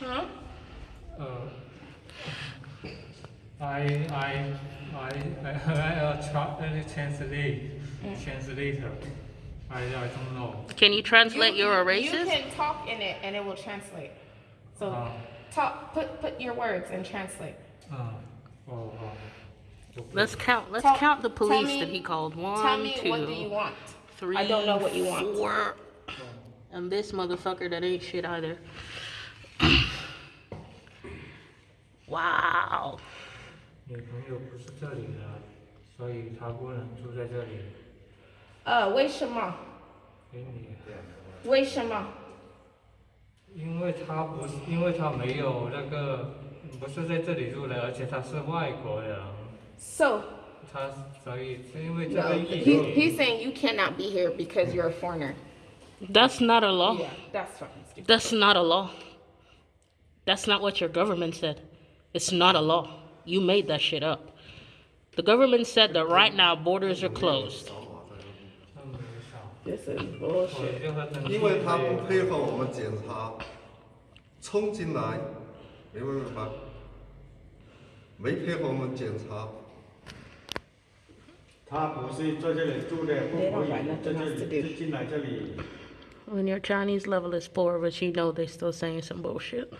Hm? Eh, I I I I, I try, translate translator. I, I don't know. Can you translate you, your erases? You can talk in it and it will translate. So uh, talk put put your words and translate. Uh, oh. oh. Let's count. Let's tell, count the police me, that he called. One, tell me two, what do you want? Three, I don't know what you want. And this motherfucker that ain't shit either. wow. 女朋友不是这里的，所以她不能住在这里。呃，为什么？给你，为什么？因为她不是，因为她没有那个，不是在这里住的，而且她是外国人， So 她所以是因为这 no, 个疫 he, 情。 he's saying you cannot be here because you're a foreigner. That's not a law. Yeah, that's fucking stupid. That's not a law. That's not what your government said. It's not a law. You made that shit up. The government said that right now borders are closed. 真没少 This is 我 bullshit. 就和登因为他不配合我们检查，冲进来，没办法，没配合我们检查，他不是在这里住的，不可以在这里就进来这里。 When your Chinese level is four, but you know they're still saying some bullshit.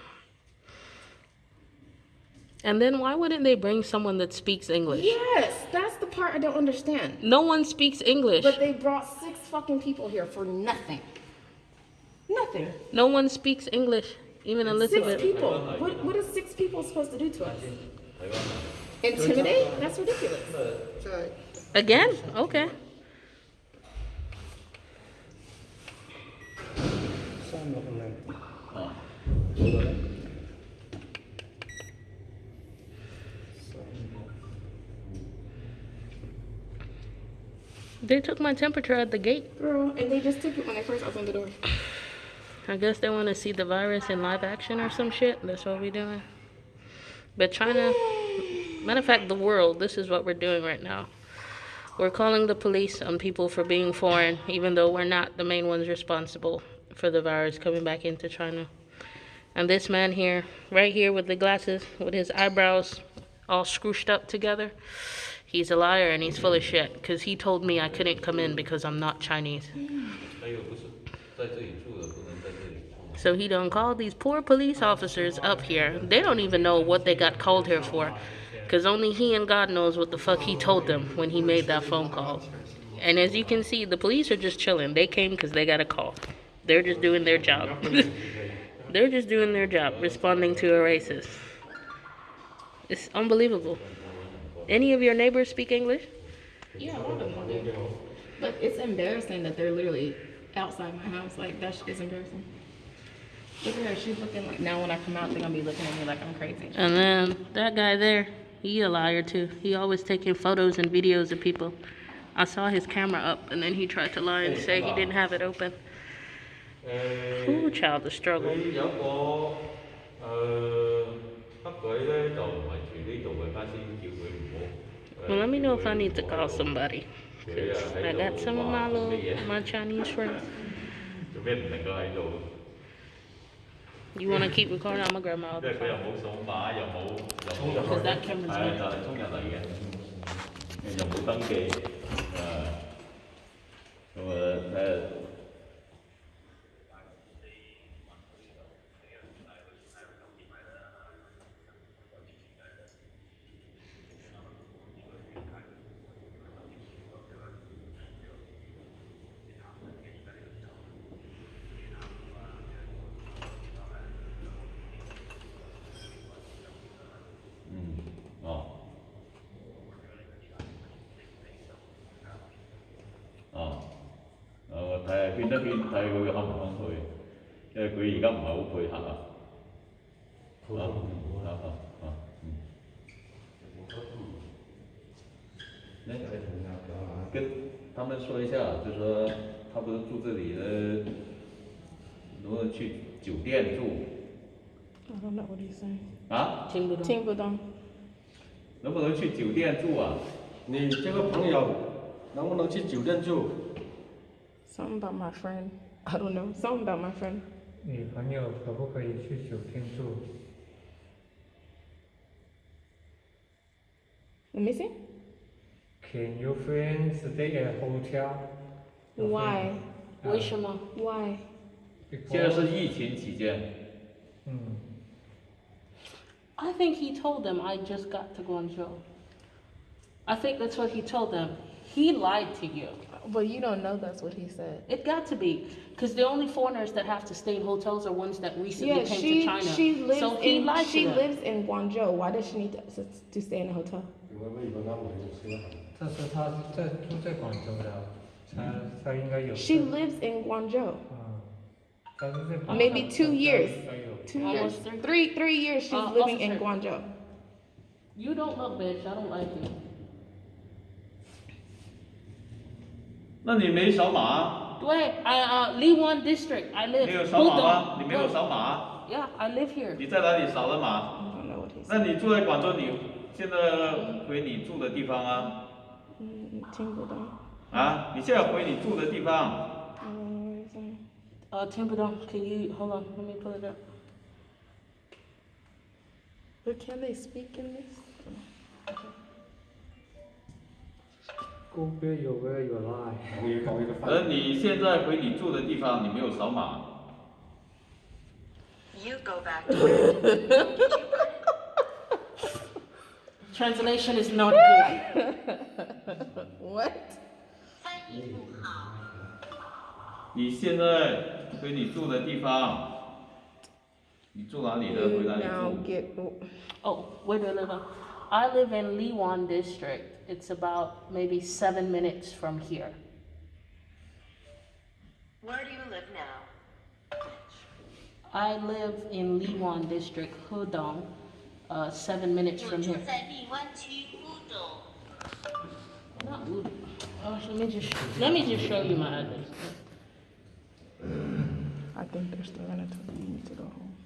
And then why wouldn't they bring someone that speaks English? Yes, that's the part I don't understand. No one speaks English. But they brought six fucking people here for nothing. Nothing. No one speaks English. Even Elizabeth. Six Elizabeth. people. What, what is six people supposed to do to us? Intimidate? That's ridiculous. Again? Okay. They took my temperature at the gate. Girl, and they just took it when they first opened the door. I guess they want to see the virus in live action or some shit. That's what we're doing. But China, matter of fact, the world, this is what we're doing right now. We're calling the police on people for being foreign, even though we're not the main ones responsible for the virus coming back into China. And this man here, right here with the glasses, with his eyebrows all scrooshed up together, he's a liar and he's full of shit because he told me I couldn't come in because I'm not Chinese. So he done called these poor police officers up here. They don't even know what they got called here for. Because only he and God knows what the fuck he told them when he made that phone call. And as you can see, the police are just chilling. They came because they got a call. They're just doing their job. They're just doing their job, responding to a racist. It's unbelievable. Any of your neighbors speak English? Yeah, a lot of them do. But it's embarrassing that they're literally outside my house. Like, that shit is embarrassing. Look at her. She's looking like, now when I come out, they're gonna be looking at me like I'm crazy. And then that guy there, he a liar too. He always taking photos and videos of people. I saw his camera up and then he tried to lie and say he didn't have it open. 诶 Ooh, child, the struggle. 佢有个诶黑鬼咧，就唔系住呢度嘅，家先叫佢唔好。 Well, let me know if I need to call somebody. 'Cause I got some of my little, my Chinese friends. 做咩唔能够喺度？ You want to keep recording? I'm gonna grab my 因 other 为佢又 phone. 冇数码，又冇又冇 Because that camera's 系啊， on. 就系冲入嚟嘅，又冇登记，诶，咁啊睇下。 誒我睇下圈一圈睇佢肯唔肯去，因為佢而家唔係好配合啊。啊啊啊啊嗯。那跟他们說一下，就說他不是住這裡的，能不能去酒店住 I don't know what he's saying. 啊？听不懂。听不懂。能不能去酒店住啊？你这个朋友能不能去酒店住？Something about my friend. I don't know. Something about my friend. 女朋友可不可以去酒店住？ Let me see. Can your friend stay at hotel? Why? 为什么？ Why? 现在 Because 是疫情期间，嗯， I think he told them I just got to Guangzhou. I think that's what he told them. He lied to you. But you don't know that's what he said. It got to be, because the only foreigners that have to stay in hotels are ones that recently Yeah, came she to China. she lives so he in lied she to them. lives in Guangzhou. Why does she need to, to stay in a hotel? 因为美国那没有车行。但是他是在住在广州的，他他应该有。 She lives in Guangzhou. 嗯，他是在广州 Maybe two 他 years. 应该有 Two Almost years, three. three three years she's Uh, living in officer. Guangzhou. You don't look, bitch. I don't like you. 那你没扫码，Wait, I uh Liwan District. I live. 你有扫码.吗？你没有扫码，Yeah, I live here. 你在哪里扫的码 what 那你住在广州，你现在回你住的地方啊？嗯，听不懂。啊，你现在回你住的地方 what he's saying. Uh, Timpudong, can you hold on? Let me pull it up. But can they speak in this? 而你现在回你住的地方，你没有扫码，You go back to where Translation is not good. What? 你现在回你住的地方，你住哪里的？回哪里 now 住？get. Oh, where do I live? I live in Liwan district. It's about maybe seven minutes from here. Where do you live now? I live in Liwan district, Hudong, uh, seven minutes from here. Not Oh, let me just let me just show you my address. I think they're still gonna tell you to go home.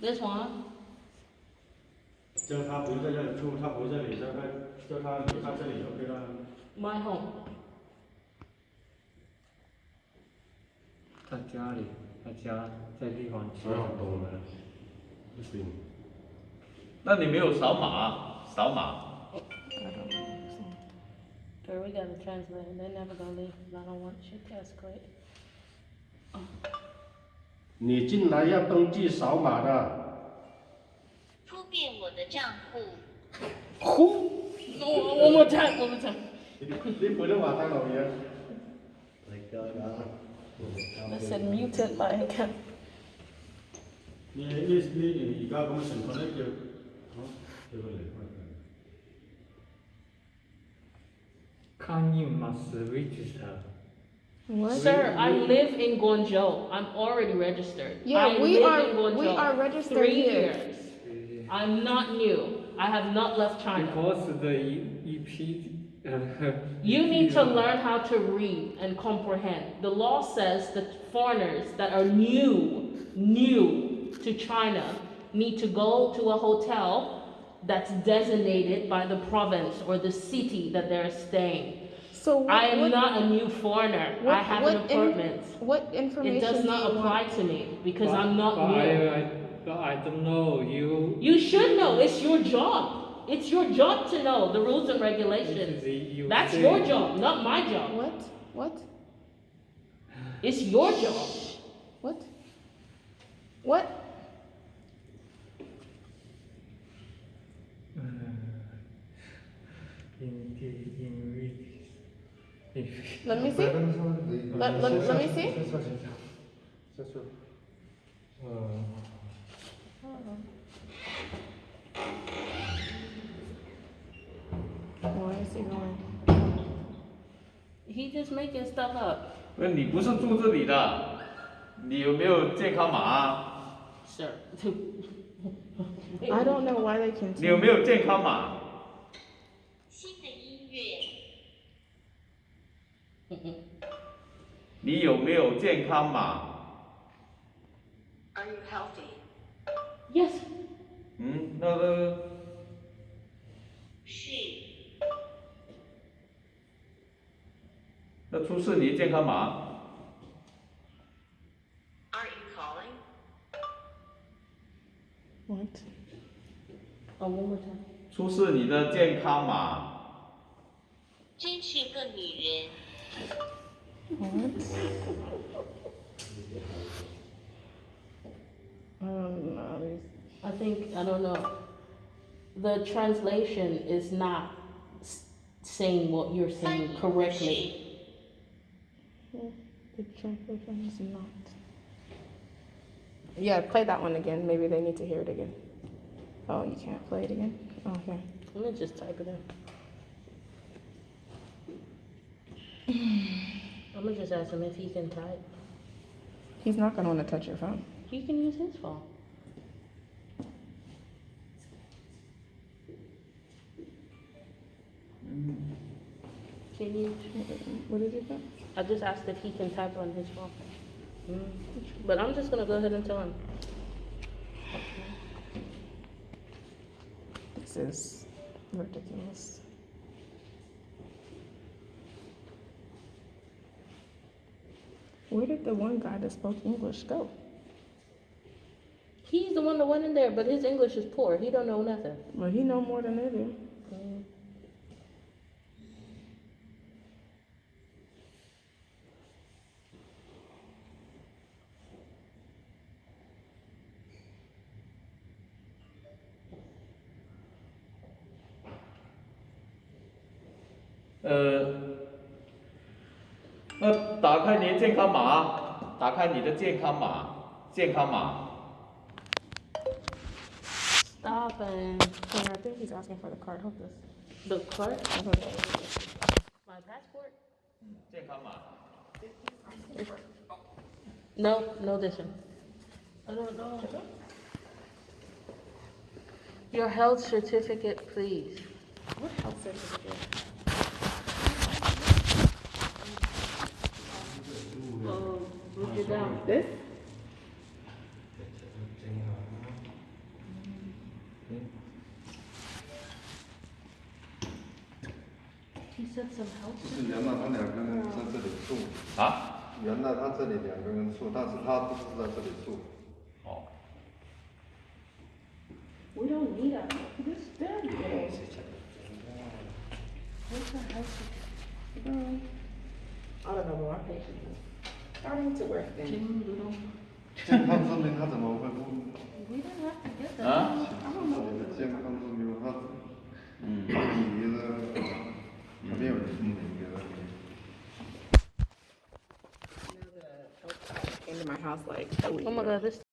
This one. 叫他不在这里住，他不在这里，叫他叫他离开这里，OK 了。 My home. 他家里，他家在地方区。所有懂了，不行。那你没有扫码，扫码。 I don't know what he's saying. Girl, we gotta translate. They're never gonna leave. 'cause I don't want shit to escalate. 你进来要登记扫码的。 Who? No, one more time, one more time. Leave put it on time over here. Like that. Listen, muted my account. 네, 네, 이가 보면 전에 그 어? 이거를 must register. What? Sir, I live in Guangzhou. I'm already registered. Yeah, I we are. we are registered Three here. years. I'm not new. I have not left China. Because the EP uh, you need to learn how to read and comprehend. The law says that foreigners that are new, new to China need to go to a hotel that's designated by the province or the city that they're staying. So what, I am what, not a new foreigner. What, I have an apartment. In, what information? It does not apply to me because I'm not new. I, I, but I don't know. You. You should know. It's your job. It's your job to know the rules and regulations. That's your job, not my job. What? What? It's your job. What? What? Uh, let me see. Let, let, let me see. Uh, 先说先说，先说。呃 Why is he going? He just making stuff up. 那你不是住这里的，你有没有健康码啊？ Sir. I don't know why they 你有 continue. 没有健康码？新的音乐。你有没有健康码？ Are you healthy? Yes. 嗯，那个 那出示你的健康码。Are you calling? What? Oh, one more time. 出示你的健康码。真是个女人。Um, no, I think, I don't know. The translation is not saying what you're saying correctly. 式。the translation is not. Yeah, play that one again. Maybe they need to hear it again. Oh, you can't play it again? Oh, okay. Let me just type it in. I'm gonna just ask him if he can type. He's not gonna wanna touch your phone. He can use his phone. What did? I just asked if he can type on his phone. Mm. But I'm just gonna go ahead and tell him. This is ridiculous. Where did the one guy that spoke English go? He's the one that went in there, but his English is poor. He don't know nothing. Well, he know more than they do. 呃，那打开你的健康码，打开你的健康码，健康码。Stop and I think he's asking for the card. Hold this. the card, my passport. 健康码。No, no, this one. I don't know. Your health certificate, please. What health certificate? Oh, This? 原来他两个人在这里住，啊？原来他这里两个人住，但是他不是在这里住。哦。We don't need a this bad. What's a health certificate? I don't know, but my patient is starting to work then. We didn't have to get that. Huh? I don't know. Jim Consulting had them. Mm. Yeah, mm. Into my house like. Oh my god, this